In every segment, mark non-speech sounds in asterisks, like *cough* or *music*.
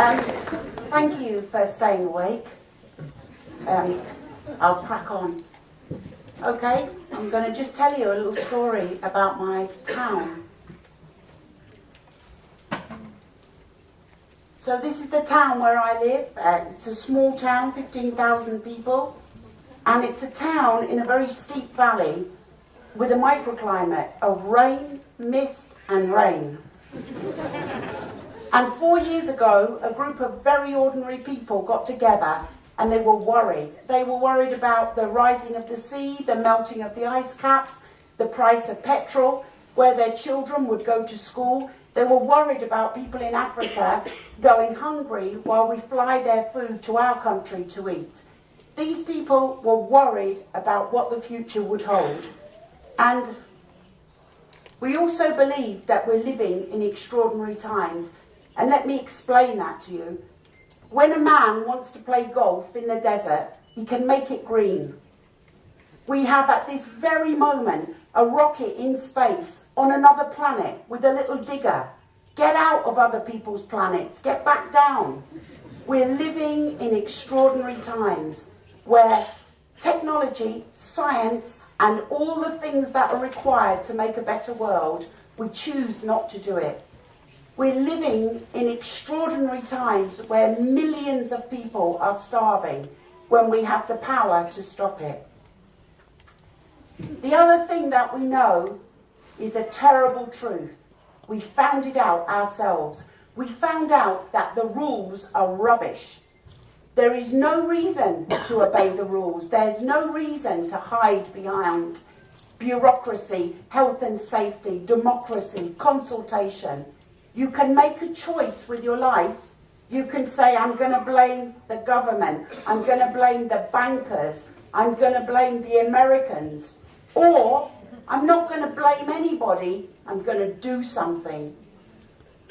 Um, thank you for staying awake. Um, I'll crack on. Okay, I'm going to just tell you a little story about my town. So this is the town where I live. Uh, it's a small town, 15,000 people. And it's a town in a very steep valley with a microclimate of rain, mist and rain and four years ago, a group of very ordinary people got together and they were worried. They were worried about the rising of the sea, the melting of the ice caps, the price of petrol, where their children would go to school. They were worried about people in Africa *coughs* going hungry while we fly their food to our country to eat. These people were worried about what the future would hold. And we also believe that we're living in extraordinary times. And let me explain that to you. When a man wants to play golf in the desert, he can make it green. We have at this very moment a rocket in space on another planet with a little digger. Get out of other people's planets. Get back down. We're living in extraordinary times where technology, science, and all the things that are required to make a better world, we choose not to do it. We're living in extraordinary times where millions of people are starving when we have the power to stop it. The other thing that we know is a terrible truth. We found it out ourselves. We found out that the rules are rubbish. There is no reason to obey the rules. There's no reason to hide behind bureaucracy, health and safety, democracy, consultation. You can make a choice with your life. You can say, I'm going to blame the government. I'm going to blame the bankers. I'm going to blame the Americans. Or I'm not going to blame anybody. I'm going to do something.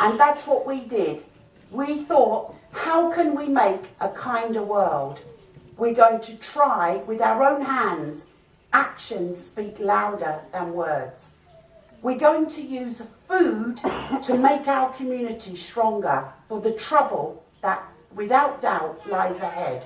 And that's what we did. We thought how can we make a kinder world? We're going to try with our own hands. Actions speak louder than words. We're going to use food to make our community stronger for the trouble that, without doubt, lies ahead.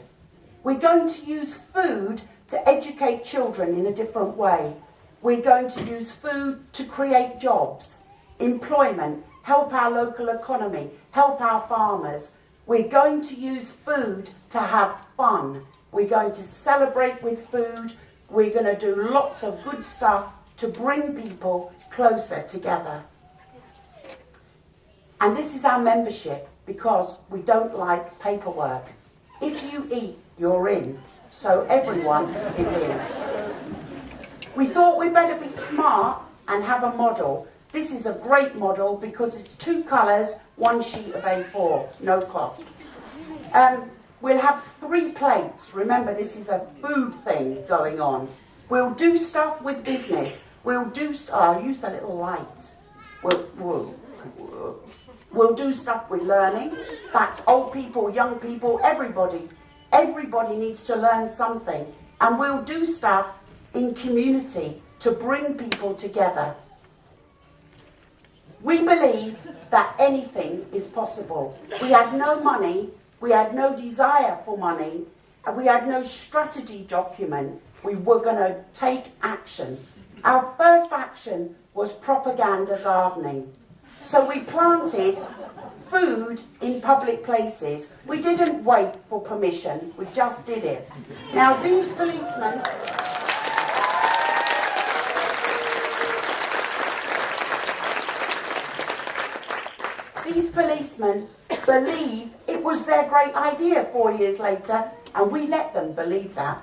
We're going to use food to educate children in a different way. We're going to use food to create jobs, employment, help our local economy, help our farmers, we're going to use food to have fun. We're going to celebrate with food. We're going to do lots of good stuff to bring people closer together. And this is our membership because we don't like paperwork. If you eat, you're in. So everyone is in. We thought we'd better be smart and have a model. This is a great model because it's two colours, one sheet of A4, no cost. Um, we'll have three plates. Remember, this is a food thing going on. We'll do stuff with business. We'll do, oh, I'll use the little light. We'll, we'll, we'll do stuff with learning. That's old people, young people, everybody. Everybody needs to learn something. And we'll do stuff in community to bring people together. We believe that anything is possible. We had no money, we had no desire for money, and we had no strategy document. We were going to take action. Our first action was propaganda gardening. So we planted food in public places. We didn't wait for permission, we just did it. Now these policemen... These policemen believe it was their great idea four years later, and we let them believe that.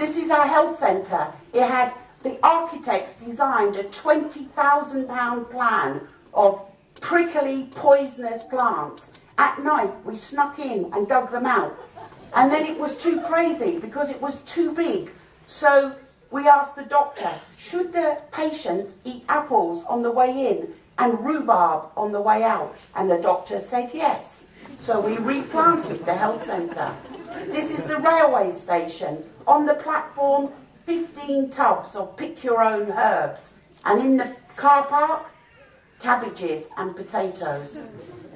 This is our health centre. It had the architects designed a £20,000 plan of prickly, poisonous plants. At night, we snuck in and dug them out. And then it was too crazy because it was too big. So we asked the doctor, should the patients eat apples on the way in and rhubarb on the way out? And the doctor said yes. So we replanted the health centre. This is the railway station. On the platform, 15 tubs of pick your own herbs. And in the car park, cabbages and potatoes.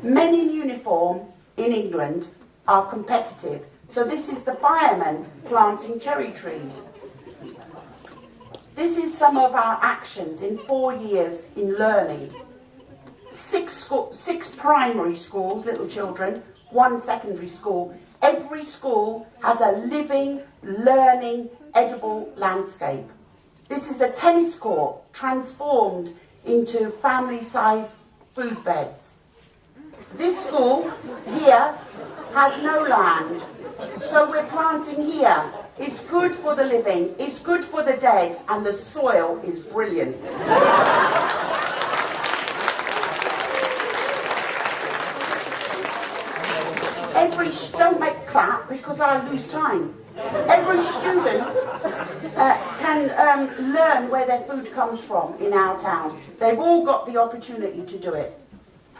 Men in uniform in England are competitive. So this is the firemen planting cherry trees. This is some of our actions in four years in learning. Six, school, six primary schools, little children, one secondary school. Every school has a living, learning, edible landscape. This is a tennis court transformed into family-sized food beds. This school here has no land, so we're planting here. It's good for the living, it's good for the dead, and the soil is brilliant. Every, don't make clap because I lose time. Every student uh, can um, learn where their food comes from in our town. They've all got the opportunity to do it.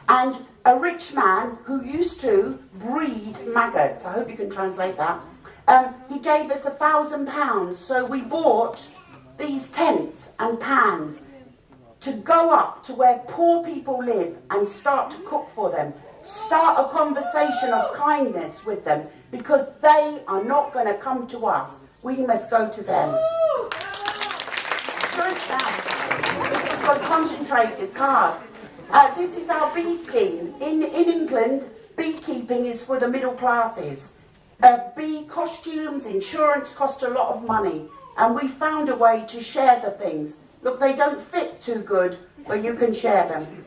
And a rich man who used to breed maggots, I hope you can translate that, um, he gave us a thousand pounds. So we bought these tents and pans to go up to where poor people live and start to cook for them. Start a conversation of kindness with them because they are not going to come to us. We must go to them. But concentrate, it's hard. Uh, this is our bee scheme. In, in England, beekeeping is for the middle classes. Uh, bee costumes, insurance cost a lot of money. And we found a way to share the things. Look, they don't fit too good, but you can share them.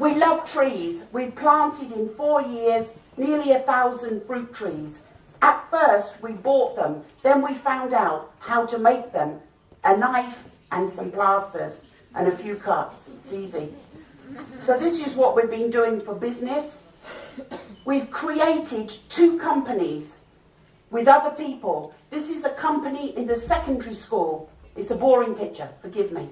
We love trees. We planted in four years nearly a thousand fruit trees. At first, we bought them. Then we found out how to make them. A knife and some plasters and a few cuts. It's easy. So this is what we've been doing for business. We've created two companies with other people. This is a company in the secondary school. It's a boring picture, forgive me.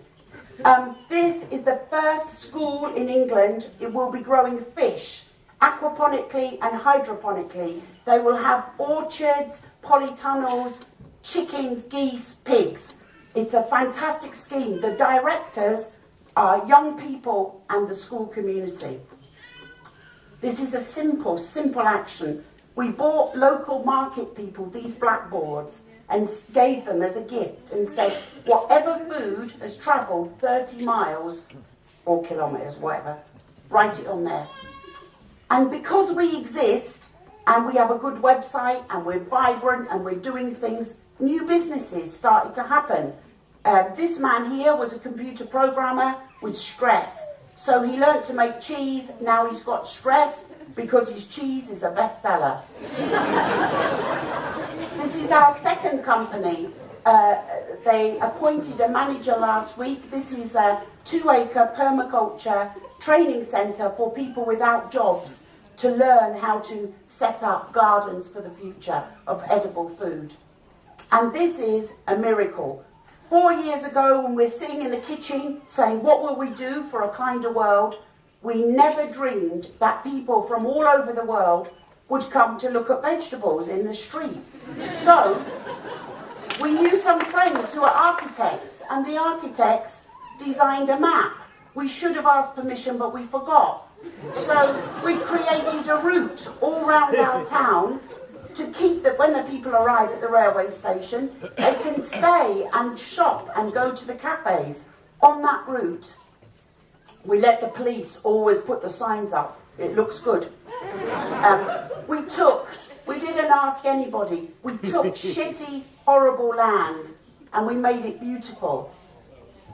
Um, this is the first school in England. It will be growing fish aquaponically and hydroponically. They will have orchards, polytunnels, chickens, geese, pigs. It's a fantastic scheme. The directors are young people and the school community. This is a simple, simple action. We bought local market people these blackboards and gave them as a gift and said, whatever food has travelled 30 miles or kilometres, whatever, write it on there. And because we exist and we have a good website and we're vibrant and we're doing things, new businesses started to happen. Uh, this man here was a computer programmer with stress. So he learned to make cheese. Now he's got stress because his cheese is a bestseller. *laughs* this is our second company. Uh, they appointed a manager last week. This is a two-acre permaculture training centre for people without jobs to learn how to set up gardens for the future of edible food. And this is a miracle. Four years ago, when we're sitting in the kitchen saying, What will we do for a kinder world? we never dreamed that people from all over the world would come to look at vegetables in the street. So, we knew some friends who are architects, and the architects designed a map. We should have asked permission, but we forgot. So we created a route all round our *laughs* town to keep that when the people arrive at the railway station, they can stay and shop and go to the cafes on that route. We let the police always put the signs up. It looks good. Um, we took, we didn't ask anybody. We took *laughs* shitty, horrible land and we made it beautiful.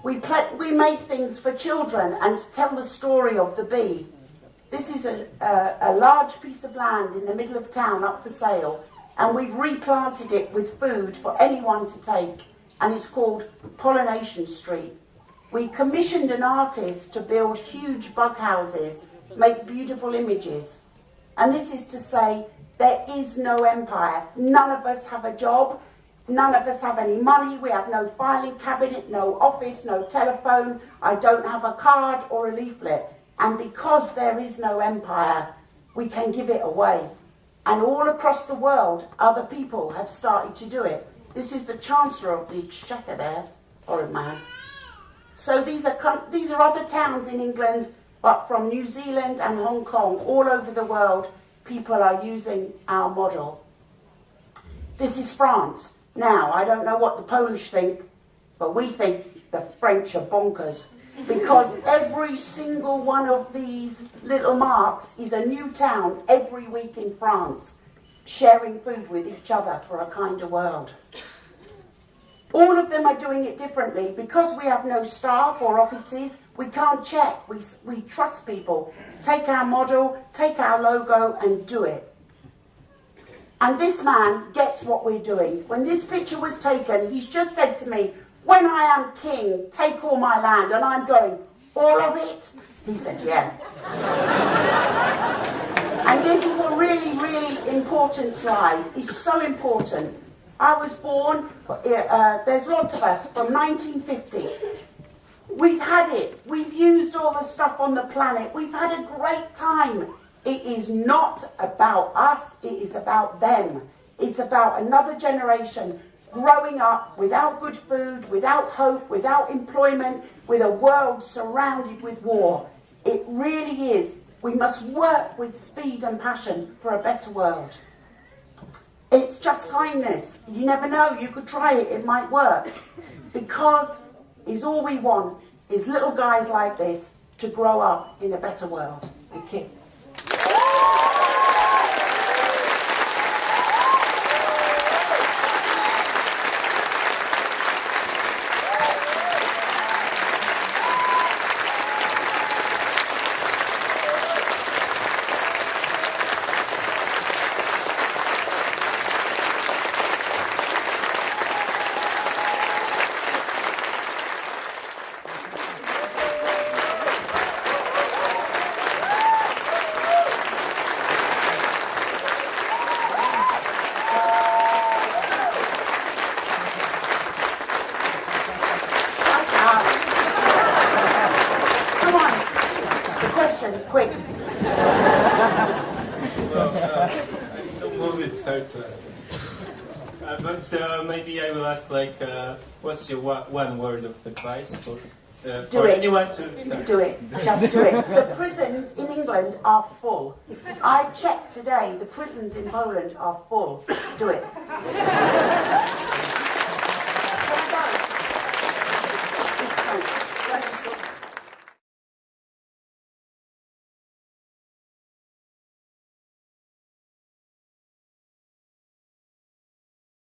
We, we made things for children and to tell the story of the bee. This is a, a, a large piece of land in the middle of town up for sale, and we've replanted it with food for anyone to take, and it's called Pollination Street. We commissioned an artist to build huge bug houses, make beautiful images. And this is to say, there is no empire. None of us have a job. None of us have any money. We have no filing cabinet, no office, no telephone. I don't have a card or a leaflet. And because there is no empire, we can give it away. And all across the world, other people have started to do it. This is the Chancellor of the Exchequer there, horrid man. So these are, these are other towns in England, but from New Zealand and Hong Kong, all over the world, people are using our model. This is France. Now, I don't know what the Polish think, but we think the French are bonkers because *laughs* every single one of these little marks is a new town every week in France, sharing food with each other for a kinder world. All of them are doing it differently. Because we have no staff or offices, we can't check. We, we trust people. Take our model, take our logo, and do it. And this man gets what we're doing. When this picture was taken, he's just said to me, When I am king, take all my land. And I'm going, All of it? He said, Yeah. *laughs* and this is a really, really important slide. It's so important. I was born, uh, there's lots of us, from 1950. We've had it. We've used all the stuff on the planet. We've had a great time. It is not about us, it is about them. It's about another generation growing up without good food, without hope, without employment, with a world surrounded with war. It really is. We must work with speed and passion for a better world. It's just kindness. You never know. You could try it. It might work. Because is all we want is little guys like this to grow up in a better world. Thank you. What's your one word of advice for, uh, do for it. anyone to start? Do it. Just do it. *laughs* The prisons in England are full. I checked today. The prisons in Poland are full. Do it.